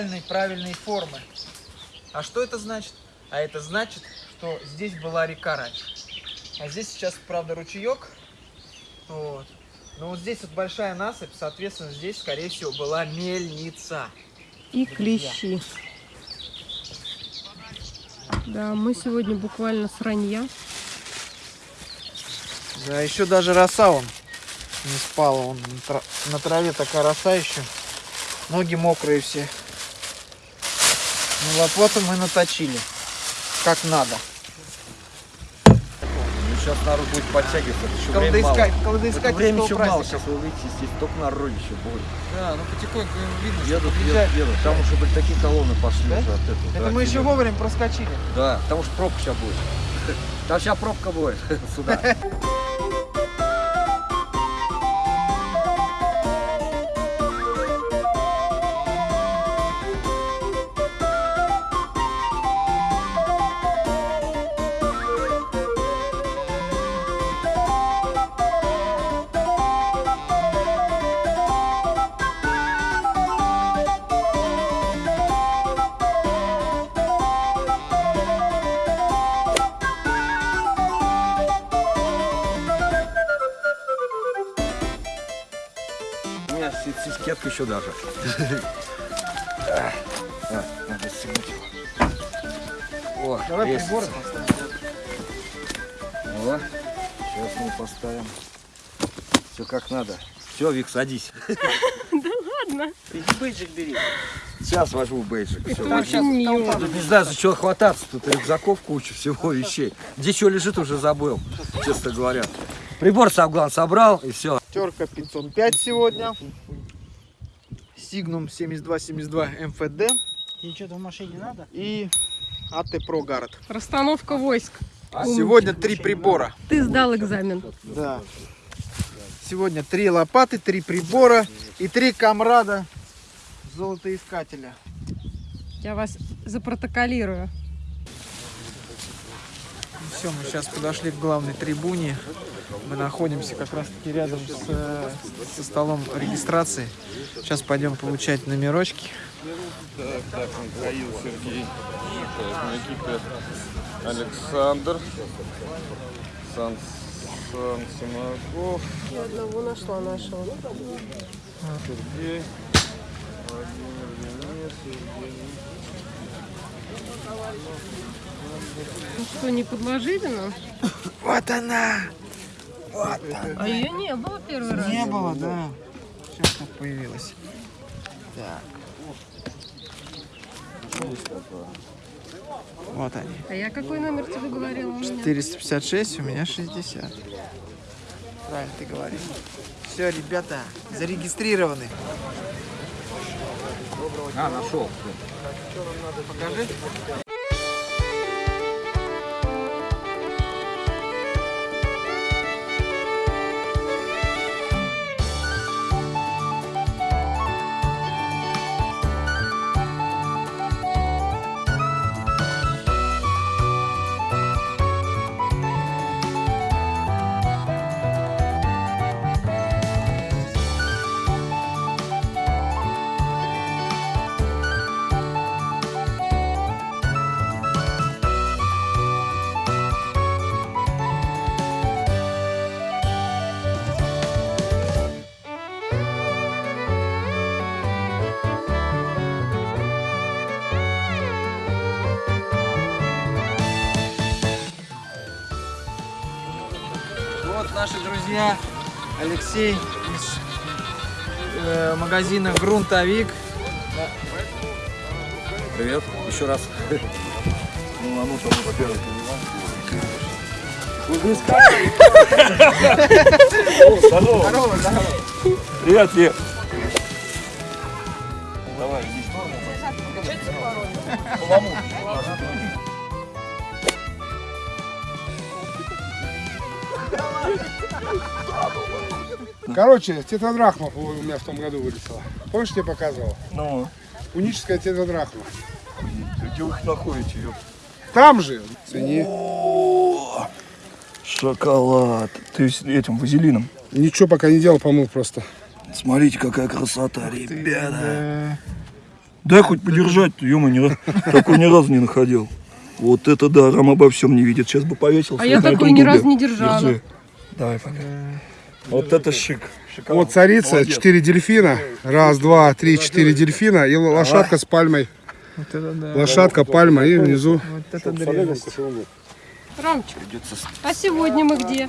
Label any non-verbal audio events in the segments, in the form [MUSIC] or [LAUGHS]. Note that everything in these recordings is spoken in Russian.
идеальной правильной формы. А что это значит? А это значит, что здесь была река раньше. А здесь сейчас, правда, ручеек. Вот. Но вот здесь вот большая насыпь, соответственно, здесь, скорее всего, была мельница. И клещи. Да, мы сегодня буквально с ранья. Да, еще даже роса он не спала. Он на траве такая роса еще. Ноги мокрые все. Ну вот, вот и мы наточили. Как надо. Ну, сейчас народ будет подтягиваться, еще время мало. Колдоискать, Это колдоискать время еще мало, сейчас вы выйдете здесь, только народ еще будет. Да, ну потихоньку видно, что Едут, подъезжает. едут, едут. Там уже были такие колонны пошли Да? уже от этого. Это да, мы еще едут. вовремя проскочили. Да, потому что пробка сейчас будет. [LAUGHS] Там сейчас пробка будет [LAUGHS] сюда. Еще даже. Надо стянуть его. О, Давай поставим. О, сейчас мы поставим. Все как надо. Все, Вик, садись. [LAUGHS] Ладно. Иди бейджик бери. Сейчас возьму бейджик. Возьму. очень мило. Тут не знаю, за чего хвататься. Тут рюкзаков куча всего вещей. Где что лежит, уже забыл, честно говоря. Прибор сам, главное, собрал, и все. Терка 505 сегодня. Сигнум 7272 МФД. Тебе что-то в машине надо? И АТ Про Гард. Расстановка войск. Сегодня три прибора. Ты сдал экзамен. Да. Сегодня три лопаты, три прибора и три комрада золотоискателя. Я вас запротоколирую. Все, мы сейчас подошли к главной трибуне. Мы находимся как раз таки рядом с, э, со столом регистрации. Сейчас пойдем получать номерочки. Так, так, Михаил, Сергей. Экипе Александр. Сан, Сан Симаков. Я одного нашла нашего. Сергей. Владимир Денис, Евгений. Ну что, не подложили нам? Вот она! А ее не было первый раз. Не было, да. Сейчас тут появилась. Так. Вот они. А я какой номер тебе говорила? у меня? 456, у меня 60. Правильно ты говоришь. Все, ребята, зарегистрированы. А, нашел. Покажи. Друзья Алексей из э, магазина Грунтовик. Привет, еще раз. Ну, оно там, во-первых, Здорово, здорово. Привет, Лев. Короче, тетрадрахма у меня в том году вылетела. Помнишь, я показывал? Ну, Уническая тетрадрахма. где вы их находите, ёп? Там же. Цени. Шоколад. Ты с этим вазелином. Ничего пока не делал, помыл просто. Смотрите, какая красота, ребята. Дай хоть подержать, ё не раз- такой ни разу не находил. Вот это да, Рам обо всем не видит. Сейчас бы повесился. А я такой ни разу не держала. Держи. Давай пока. Вот это шик. Шикарно. Вот царица, Молодец. четыре дельфина. Раз, два, три, четыре дельфина. И лошадка с пальмой. Вот это да. Лошадка, пальма и внизу. Вот это древность. Ромчик, а сегодня мы где?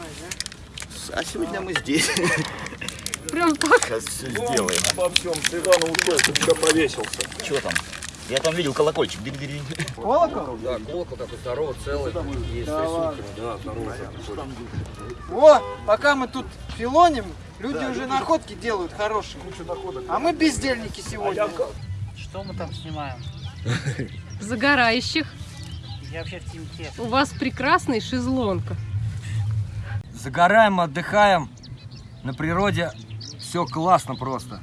А сегодня мы здесь. Прям так? Сейчас все сделаем. Обо всем. С Ивана ушел, все повесился. Что там? Я там видел колокольчик. Дырь-дырь. Колокол? Да, колокол такой здоровый, целый. И с рисунками, да, здоровый. Вот, пока мы тут филоним, люди уже находки делают хорошие. А мы бездельники сегодня. Что мы там снимаем? [LAUGHS] Загорающих. Я вообще в темке. У вас прекрасный шезлонг. Загораем, отдыхаем. На природе все классно просто.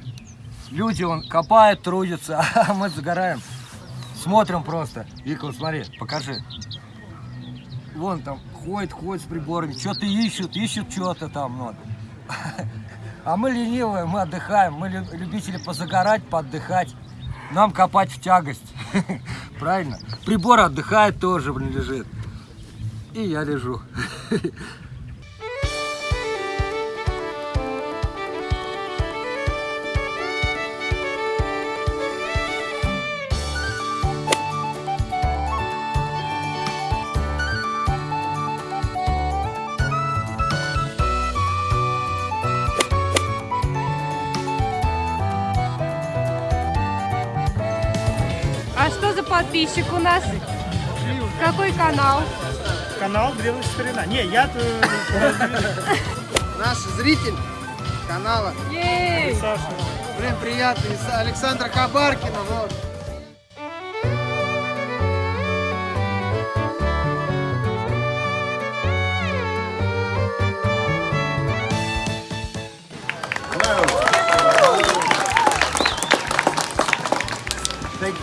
Люди он копают, трудятся, [LAUGHS] а мы загораем. Смотрим просто. Вика, вот смотри, покажи. Вон там ходит, ходит с приборами, что-то ищут, ищут что-то там. Вот. [LAUGHS] А мы ленивые, мы отдыхаем, мы лю- любители позагорать, поотдыхать. Нам копать в тягость. [LAUGHS] Правильно? Прибор отдыхает тоже, блин, лежит. И я лежу. [LAUGHS] подписчик у нас? Какой канал? Канал Древность Старина. Не, я Наш зритель канала. Блин, приятно. Из Александра Хабаркина. Вот.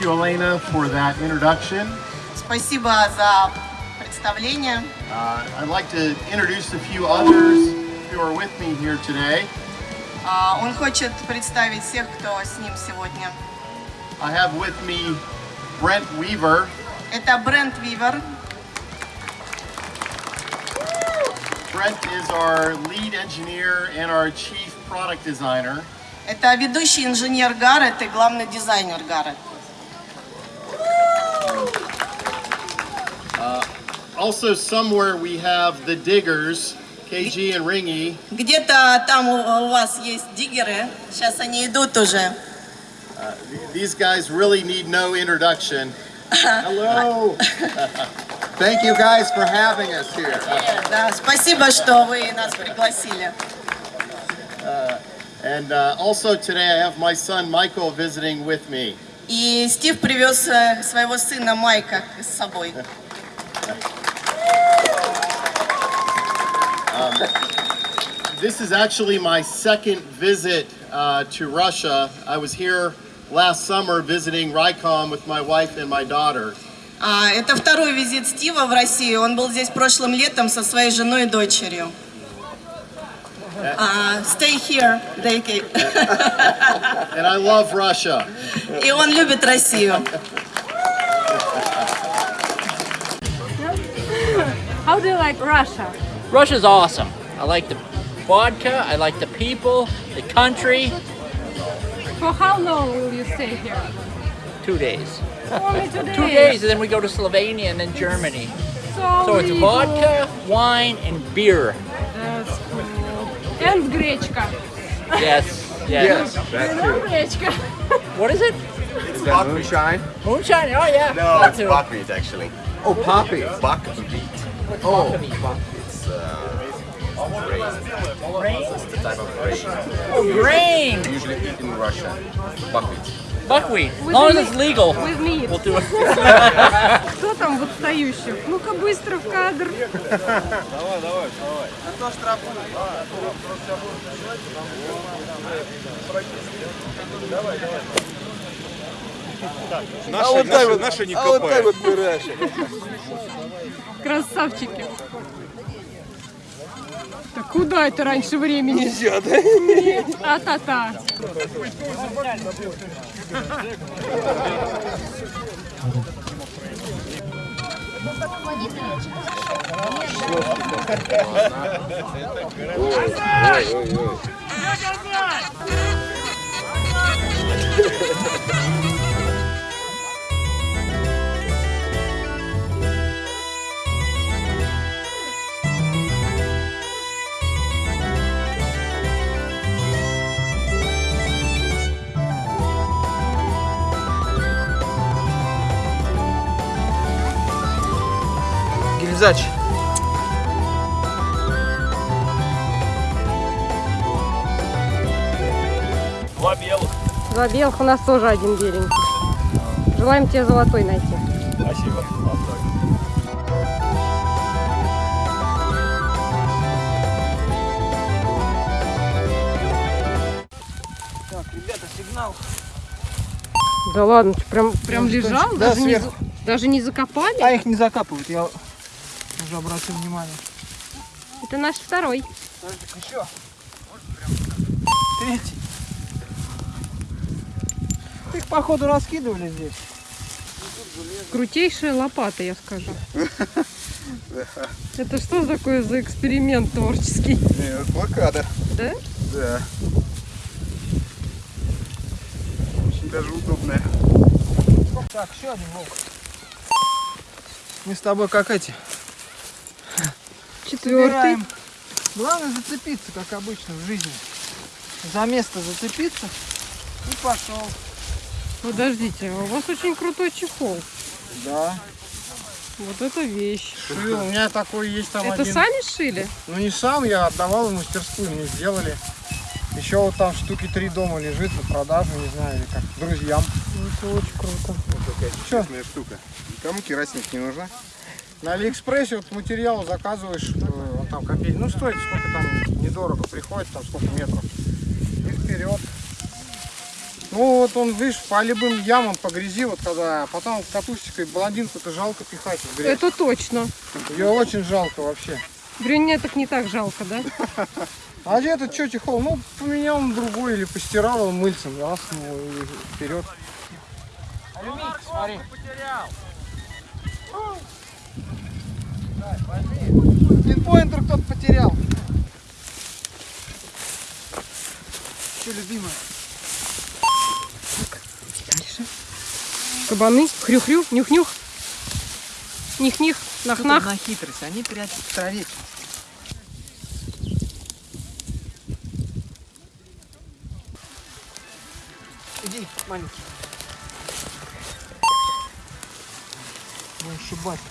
you, Elena, for that introduction. Спасибо за представление. Uh, I'd like to introduce a few others who are with me here today. А, Он хочет представить всех, кто с ним сегодня. I have with me Brent Weaver. Это Брент Вивер. Brent is our lead engineer and our chief product designer. Это ведущий инженер Гаррет и главный дизайнер Гаррет. Also, somewhere we have the diggers, KG and Ringy. Где-то там у у вас есть диггеры. Сейчас они идут уже. These guys really need no introduction. Hello. [LAUGHS] Thank you guys for having us here. Да, спасибо, что вы нас пригласили. And uh, also today I have my son Michael visiting with me. И Стив привез э, своего сына Майка с собой. [LAUGHS] This is actually my second visit uh, to Russia. I was here last summer visiting Rycom with my wife and my daughter. А, это второй визит Стива в Россию. Он был здесь прошлым летом со своей женой и дочерью. А, stay here, Дейки. [LAUGHS] And I love Russia. И он любит Россию. How do you like Russia? Russia's awesome. I like the vodka. I like the people, the country. For how long will you stay here? Two days. Only two days? Two days, and then we go to Slovenia and then Germany. So, so it's vodka, wine, and beer. That's cool. And grechka. Yes. [LAUGHS] Yes. yes. Grechka. [LAUGHS] What is it? It's that moonshine. Moonshine? Oh yeah. No, vodka it's poppies actually. Oh, poppies. Buckwheat. Oh. Buckwheat. Grain. It's the type of grain Oh, grain. usually eat in Russia. Buckwheat. Buckwheat. With long as it's legal, With meat. we'll do it. Кто там в отстающих? Ну-ка быстро в кадр. А то штрафуют. а вот так вот, наши не а вот так вот Красавчики. Так куда это раньше времени? Нельзя, да? Нет, а-та-та. [LAUGHS] Гильзач. Два белых, у нас тоже один беленький. Желаем тебе золотой найти. Так, ребята, сигнал. Да ладно, ты прям, прям Ну, лежал? да, даже, не, сверху. даже не закопали? А их не закапывают, я уже обратил внимание. Это наш второй. Подожди, еще. Третий. Их, походу, раскидывали здесь. Крутейшая лопата, я скажу. Это что такое за эксперимент творческий? Блокада. Да? Да. Очень даже удобная. Так, еще один волк. Мы с тобой как эти. Четвертый. Собираем. Главное зацепиться, как обычно в жизни. За место зацепиться и пошел. Подождите, а у вас очень крутой чехол. Да. Вот это вещь. Шил, у меня такой есть там Это один. сами шили? Ну не сам, я отдавал в мастерскую, мне сделали. Еще вот там штуки три дома лежит на продажу, не знаю, или как, друзьям. Это очень круто. Такая чудесная штука. Никому керосинка не нужна. На Алиэкспрессе вот материал заказываешь, э, он там копейки, ну стоит сколько там, недорого приходит, там сколько метров. И вперед. Ну вот он, видишь, по любым ямам, по грязи, вот когда, потом катушечкой блондинку-то жалко пихать в грязь. Это точно. Ее очень жалко вообще. Брюнеток не так жалко, да? [LAUGHS] А этот что чехол? Ну, поменял на другой или постирал его мыльцем, раз, ну и вперед. Алюминий, смотри. Пинпоинтер кто-то потерял. Что, любимая? Кабаны, хрю-хрю, нюх-нюх. Них-них, нах-нах. на хитрость? Они прячут в траве. Иди, маленький.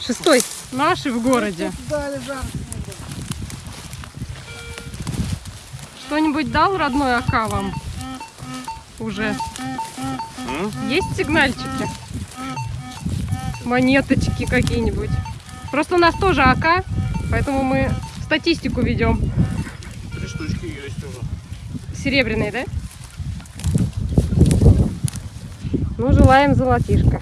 Шестой. Наши в городе. Что-нибудь дал родной АК вам? Уже. Есть сигнальчики? Монеточки какие-нибудь. Просто у нас тоже АК, поэтому мы статистику ведем. Три штучки есть уже. Серебряный, да? Ну, желаем золотишко.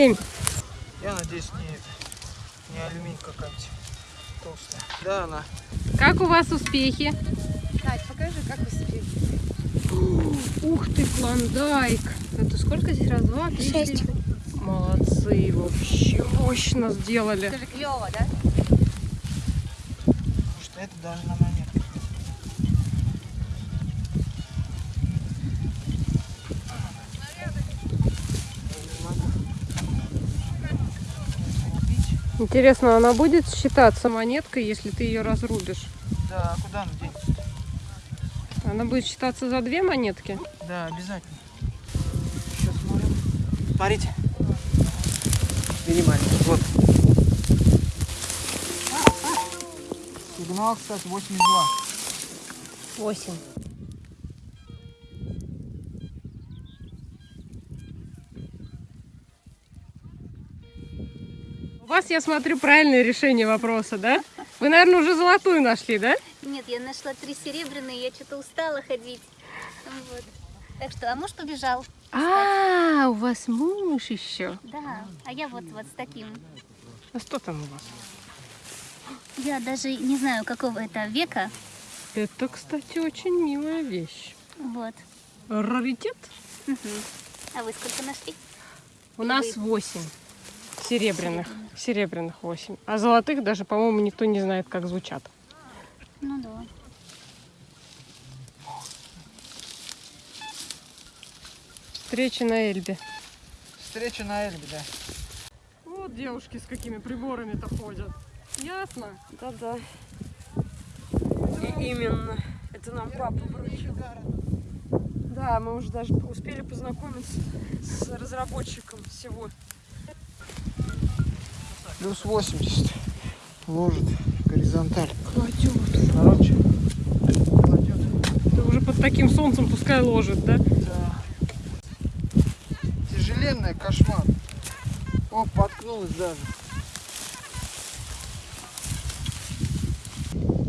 7. Я надеюсь, не, не алюминий какая-нибудь толстая. Да, она. Как у вас успехи? Надь, покажи, как успехи. Ух ты, клондайк. Это сколько здесь? Раз, два, три, Шесть. Молодцы, вообще мощно сделали. Это же клево, да? Потому что это даже, наверное, Интересно, она будет считаться монеткой, если ты ее разрубишь? Да, а куда она денется? Она будет считаться за две монетки? Да, обязательно. Сейчас смотрим. Смотрите. Минимально. Вот. Сигнал, кстати, 82. 8. Вас, я смотрю, правильное решение вопроса, да? Вы, наверное, уже золотую нашли, да? Нет, я нашла три серебряные, я что-то устала ходить. Вот. Так что, а муж побежал. А, у вас муж еще. Да, а я вот, вот с таким. А что там у вас? Я даже не знаю, какого это века. Это, кстати, очень милая вещь. Вот. Раритет? Мгм. А вы сколько нашли? У нас 8 серебряных. Серебряных 8. А золотых даже, по-моему, никто не знает, как звучат. Ну да. Встреча на Эльбе. Встреча на Эльбе, да. Вот девушки с какими приборами-то ходят. Ясно? Да-да. И именно. Это нам папа вручил. Да, мы уже даже успели познакомиться с разработчиком всего. Плюс 80. Ложит горизонталь. Кладет. Короче, Ты уже под таким солнцем пускай ложит, да? да. Тяжеленная кошмар. О, поткнулась даже.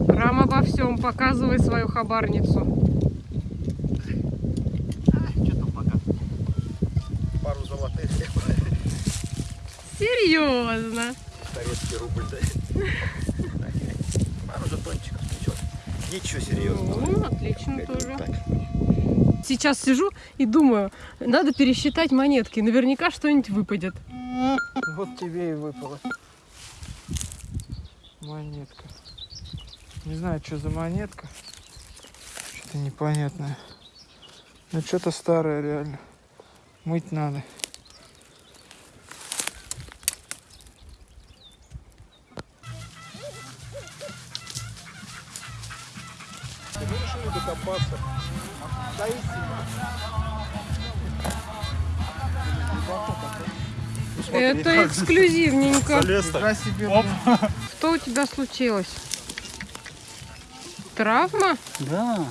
Рам обо всем, показывай свою хабарницу. Пару золотых. Серьезно? Советский рубль, да. Пару жетончиков, ничего. Ничего серьезного. Ну, отлично тоже. так. Сейчас сижу и думаю, надо пересчитать монетки, наверняка что-нибудь выпадет. Вот тебе и выпало. Монетка. Не знаю, что за монетка. Что-то непонятное. Ну, что-то старое реально. Мыть надо. Решили докопаться. Это эксклюзивненько. Себе. Что у тебя случилось? Травма? Да.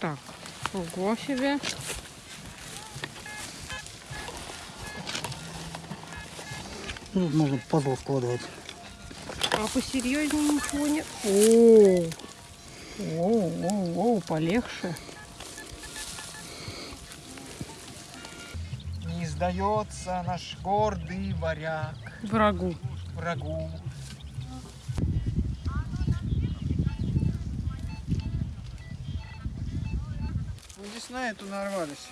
Так, ого себе. Ну, Тут можно пазл складывать. А посерьезнее ничего нет. О, о, о, о, полегче. Не сдается наш гордый варяг Врагу. врагу. Ну, здесь на эту нарвались.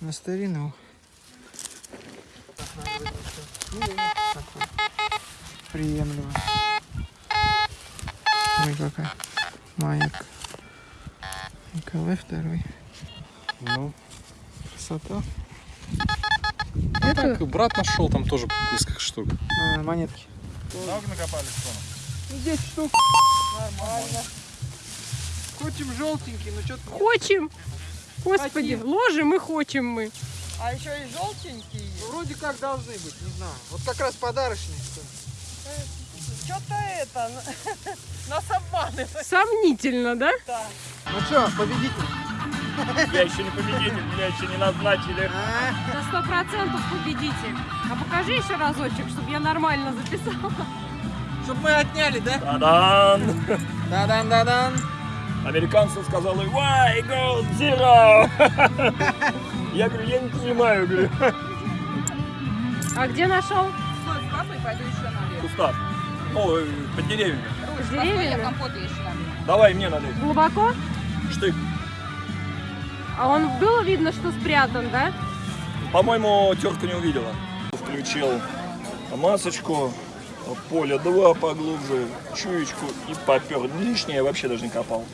На старину. Приемлемо. Ой, какая монетка. Николай второй. Ну, Красота. Это так, брат нашел там тоже несколько штук. А, монетки. Много накопали, что? 10 штук. Нормально. Хотим желтенький, но что-то хочем. Господи, ложим и хочем мы. А еще и желтенький. вроде как должны быть, не знаю. Вот как раз подарочные. что ли. Что-то это, [LAUGHS] нас обманывает. Сомнительно, да? Ну что, победитель? Я еще не победитель, меня еще не назначили. На сто процентов победитель. А покажи еще разочек, чтобы я нормально записала. Чтобы мы отняли, да? Та-дан! Да-дан-да-дан. Американцы сказали, why gold zero? [LAUGHS] Я говорю, я не понимаю, говорю. А где нашел? Стой с папой, пойду еще наверх. Кустав. О, э, под деревьями. С деревьями? компота еще наверх. Давай мне налей. Глубоко? Штык. А он было видно, что спрятан, да? По-моему, тетка не увидела. Включил масочку, поле 2 поглубже, чуечку и попер. Лишнее вообще даже не копал.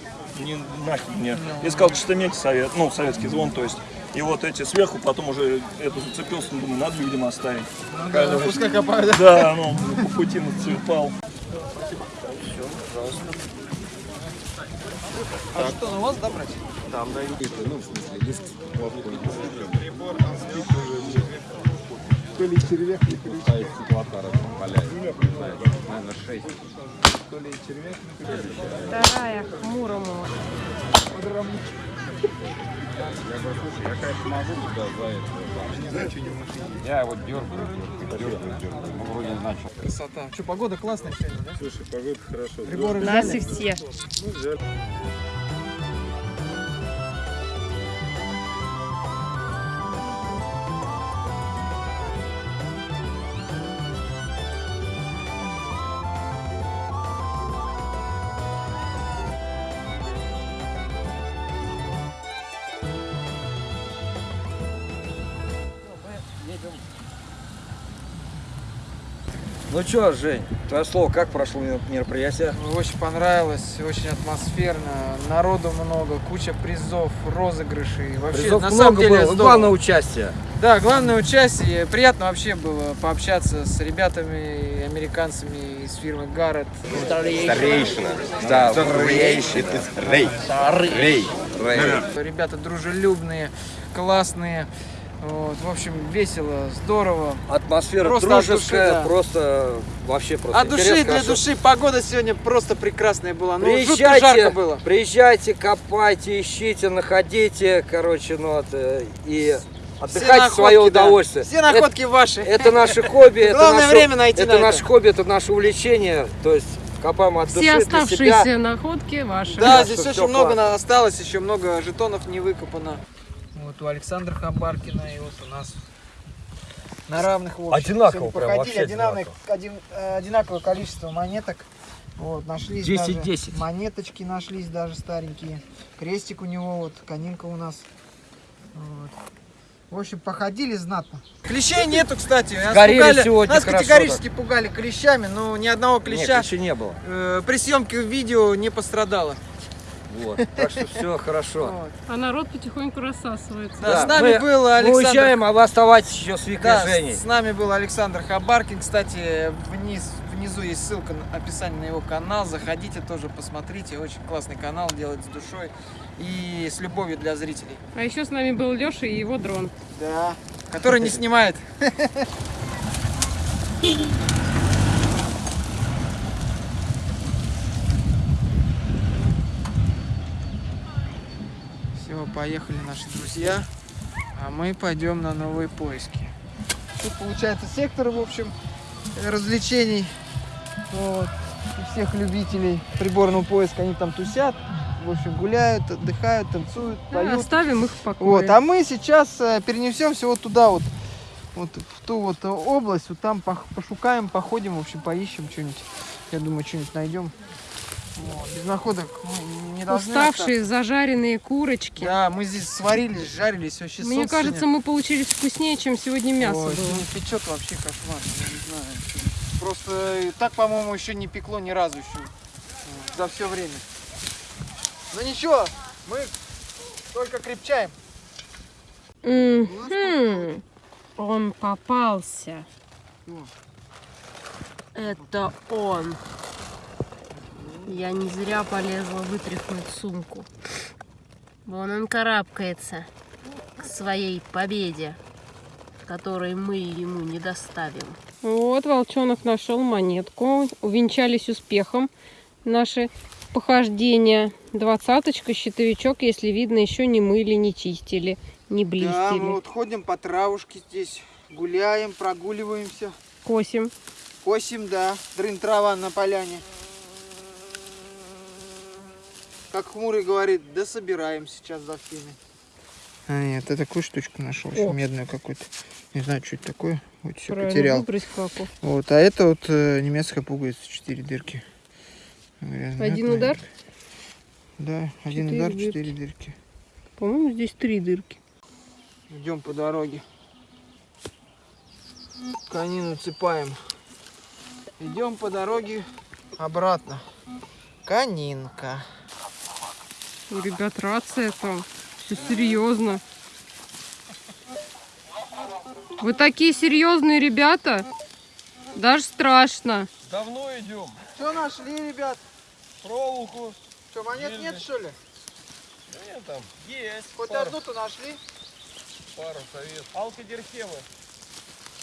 Не нахер мне. Я сказал, что медь совет, ну, советский звон, то есть. И вот эти сверху, потом уже это зацепился, ну, думаю, надо людям оставить. да, ну, пускай копают, да? Да, ну, по пути нацепал. А что, на вас, да, брать? Там, да, ну, в смысле, диск. То ли червяк, ли крючок. А из стеклотара валяется. Наверное, 6. То ли червяк, то ли Вторая хмурому. Я говорю, слушай, я, конечно, могу туда за это. Не знаю, что не в машине. Я вот дергаю, дергаю, дергаю. Ну, вроде начал. Красота. Что, погода классная сегодня, да? Слушай, погода хорошо. Приборы Нас и все. Ну, взяли. Ну что, Жень, твое слово, как прошло мероприятие? Очень понравилось, очень атмосферно, народу много, куча призов, розыгрышей. Вообще, Призов на много самом деле, было, здорово. главное участие. Да, главное участие. Приятно вообще было пообщаться с ребятами, американцами из фирмы Гаррет. Старейшина. Да, Старейшина. Рей. Рей. Рей. Ребята дружелюбные, классные. Вот, в общем, весело, здорово. Атмосфера Просто дружеская, души, да. просто вообще просто От души для хорошо. души. Погода сегодня просто прекрасная была. Ну, жутко Приезжайте, жарко было. приезжайте, копайте, ищите, находите, короче, ну вот, э, и отдыхайте в находки, свое да. удовольствие. Все находки ваши. Это, это наше хобби, [LAUGHS] это Главное наше, время найти это на наше это. хобби, это наше увлечение, то есть копаем от души Все для оставшиеся себя. находки ваши. Да, Да, здесь очень много осталось, еще много жетонов не выкопано. Вот у Александра Хабаркина и вот у нас на равных в общем. Одинаково прям, походили, вообще одинаковое, один- э, одинаковое количество монеток. Вот, нашлись 10, даже 10. монеточки нашлись даже старенькие. Крестик у него, вот, конинка у нас. Вот. В общем, походили знатно. Клещей нету, кстати. Нас, пугали- сегодня нас хорошо категорически пугали клещами, но ни одного Нет, клеща еще не было. э, при съемке видео не пострадало. Вот. Так что все хорошо. А народ потихоньку рассасывается. Да, с нами мы, был мы Александр. уезжаем, а вы оставайтесь еще с Викой Да, Женей. с, нами был Александр Хабаркин. Кстати, вниз, внизу есть ссылка на описание на его канал. Заходите тоже, посмотрите. Очень классный канал, делает с душой и с любовью для зрителей. А еще с нами был Леша и его дрон. Да. Который не снимает. Все, [LAUGHS] поехали наши друзья. А мы пойдем на новые поиски. Тут получается сектор, в общем, развлечений. Вот. И всех любителей приборного поиска, они там тусят. В общем, гуляют, отдыхают, танцуют, Да, поют. оставим их в покое. Вот, а мы сейчас э, перенесемся вот туда вот, вот в ту вот э, область, вот там пошукаем, походим, в общем, поищем что-нибудь. Я думаю, что-нибудь найдем. Вот, Без находок мы не должны Уставшие зажаренные курочки. остаться. Да, мы здесь сварились, жарились, вообще Мне солнце кажется, мы получились вкуснее, чем сегодня мясо Ой, было. сегодня печет вообще кошмар, я не знаю. Просто так, по-моему, еще не пекло ни разу еще за все время. Ну ничего, мы только крепчаем. Мгм. Он попался. Это он. Я не зря полезла вытряхнуть сумку. Вон он карабкается к своей победе, которой мы ему не доставим. Вот волчонок нашел монетку. Увенчались успехом наши похождения. Двадцаточка, щитовичок, если видно, еще не мыли, не чистили, не Да, блестили. мы вот ходим по травушке здесь, гуляем, прогуливаемся. Косим. Косим, да, дрын трава на поляне. Как Хмурый говорит, да собираем сейчас за всеми. А нет, я такую штучку нашел, еще медную какую-то. Не знаю, что это такое. Вот все Правильно, потерял. выбрось. Вот, а это вот э, немецкая пуговица, четыре дырки. Грязная, Один вот, удар? Да, один Четыре удар, дырки. четыре дырки. По-моему, здесь три дырки. Идем по дороге. Конину цепаем. Идем по дороге обратно. Конинка. У ребят рация там. Все серьезно. Вы такие серьезные ребята? Даже страшно. Давно идем. Что нашли, ребят? Проволоку. Что, монет нет, что ли? Нет, там есть. Хоть пару, одну-то нашли? пару совет. Алкодерхемы.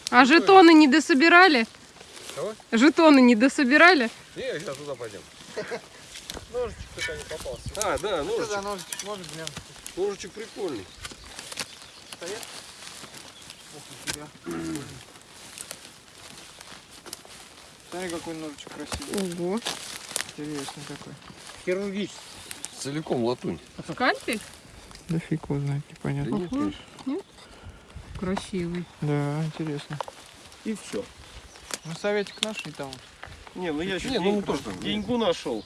А жетоны не дособирали? Кого? Жетоны не дособирали? Не, сейчас туда пойдем. [LAUGHS] Ножичек только не попался. А, да, Что за ножичек. ножичек? Может, глянь. Ножичек прикольный. Стоят? Ох, нифига. Смотри, какой ножичек красивый. Ого. Интересный такой. Хирургический. Целиком латунь. Скальпель? Да фиг его знает, непонятно. Да нет. Нет? Красивый. Да, интересно. И все. Ну, советик нашли там. Не, ну я еще Не, ну мы тоже там. деньгу нашел.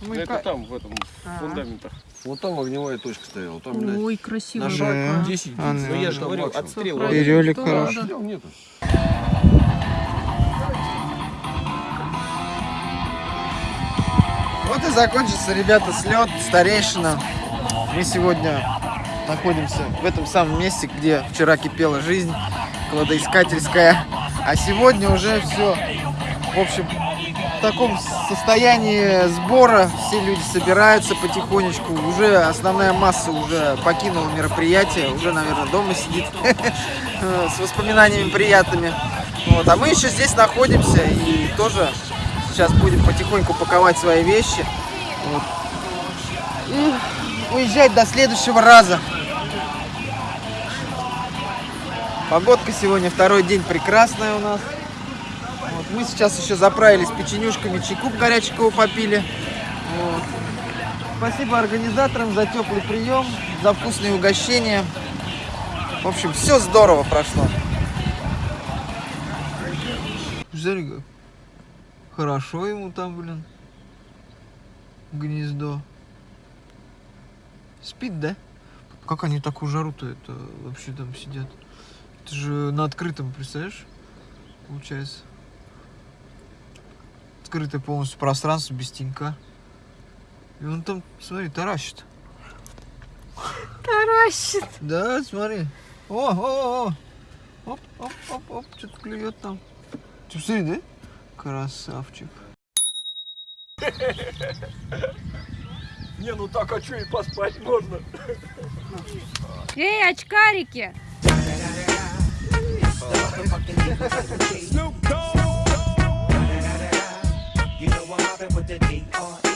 Мы да это там, в этом, а -а -а. фундаментах. Вот там огневая точка стояла. Там, блядь, Ой, красиво. На шаг да. 10 а, Ну, я же говорю, отстрел. Берелик хорош. Нету. Вот и закончится, ребята, слет, старейшина. Мы сегодня находимся в этом самом месте, где вчера кипела жизнь кладоискательская. А сегодня уже все, в общем, в таком состоянии сбора. Все люди собираются потихонечку. Уже основная масса уже покинула мероприятие. Уже, наверное, дома сидит [LAUGHS] с воспоминаниями приятными. Вот. А мы еще здесь находимся и тоже сейчас будем потихоньку паковать свои вещи. Вот. И уезжать до следующего раза. Погодка сегодня второй день прекрасная у нас. Мы сейчас еще заправились печенюшками, чайку горячего попили. Вот. Спасибо организаторам за теплый прием, за вкусные угощения. В общем, все здорово прошло. Как хорошо ему там, блин, гнездо. Спит, да? Как они такую жару-то это вообще там сидят? Это же на открытом, представляешь? Получается. Открытое полностью пространство, без тенька. И он там, смотри, таращит. Таращит. Да, смотри. О, о, о. Оп, оп, оп, оп, что-то клюет там. Ты смотри, да? Красавчик. [LAUGHS] Не, ну так, а что и поспать можно? Эй, очкарики! You know I'm mobbing with the D.R.E.